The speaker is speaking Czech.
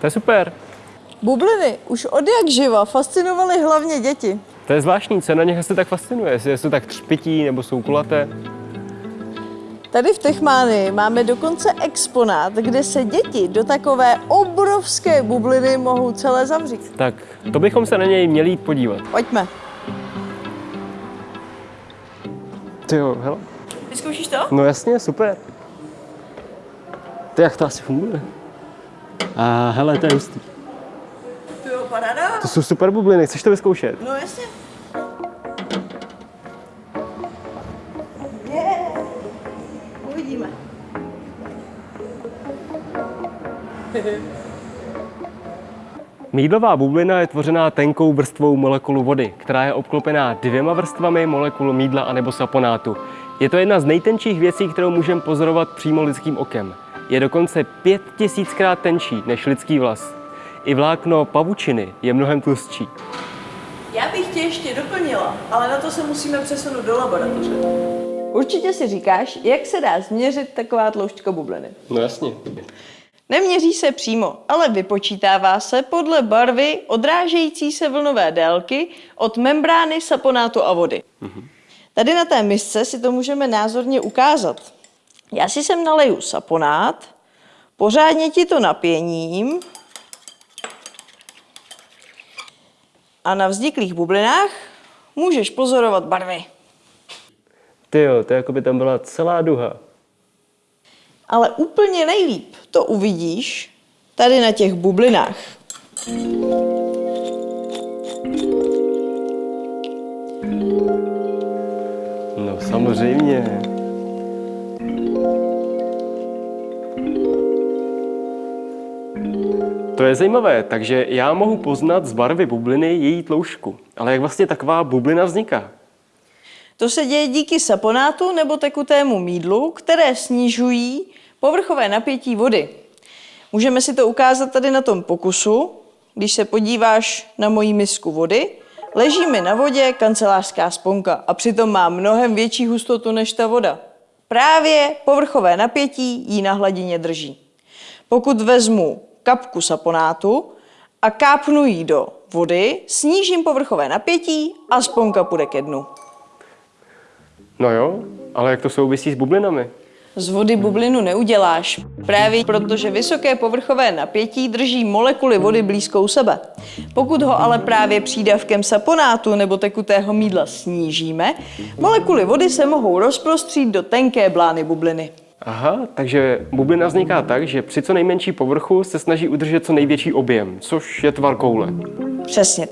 To je super. Bubliny už od jak živa fascinovaly hlavně děti. To je zvláštní, co na nich asi tak fascinuje, jestli jsou tak třpití nebo jsou kulaté. Tady v Techmánii máme dokonce exponát, kde se děti do takové obrovské bubliny mohou celé zavřít. Tak to bychom se na něj měli jít podívat. Pojďme. Ty jo, hele. Vyzkoušíš to? No jasně, super. Ty jak to asi funguje? A hele, to je hustý. To jo, paráda. To jsou super bubliny, chceš to vyzkoušet? No jasně. Yeah. Uvidíme. Mídlová bublina je tvořená tenkou vrstvou molekulu vody, která je obklopená dvěma vrstvami molekul mídla anebo saponátu. Je to jedna z nejtenčích věcí, kterou můžeme pozorovat přímo lidským okem. Je dokonce pět tisíckrát tenčí než lidský vlas. I vlákno pavučiny je mnohem tlustší. Já bych tě ještě doplnila, ale na to se musíme přesunout do laboratoře. Určitě si říkáš, jak se dá změřit taková tloušťka bubliny. No jasně. Neměří se přímo, ale vypočítává se podle barvy odrážející se vlnové délky od membrány saponátu a vody. Tady na té misce si to můžeme názorně ukázat. Já si sem naleju saponát, pořádně ti to napěním a na vzniklých bublinách můžeš pozorovat barvy. Ty jo, to jako by tam byla celá duha. Ale úplně nejlíp to uvidíš tady na těch bublinách. No samozřejmě. To je zajímavé, takže já mohu poznat z barvy bubliny její tloušťku. Ale jak vlastně taková bublina vzniká? To se děje díky saponátu nebo tekutému mídlu, které snižují povrchové napětí vody. Můžeme si to ukázat tady na tom pokusu. Když se podíváš na moji misku vody, leží mi na vodě kancelářská sponka a přitom má mnohem větší hustotu než ta voda. Právě povrchové napětí ji na hladině drží. Pokud vezmu kapku saponátu a kápnu ji do vody, snížím povrchové napětí a sponka půjde ke dnu. No jo, ale jak to souvisí s bublinami? Z vody bublinu neuděláš, právě protože vysoké povrchové napětí drží molekuly vody blízkou sebe. Pokud ho ale právě přídavkem saponátu nebo tekutého mídla snížíme, molekuly vody se mohou rozprostřít do tenké blány bubliny. Aha, takže bublina vzniká tak, že při co nejmenší povrchu se snaží udržet co největší objem, což je tvar koule. Přesně.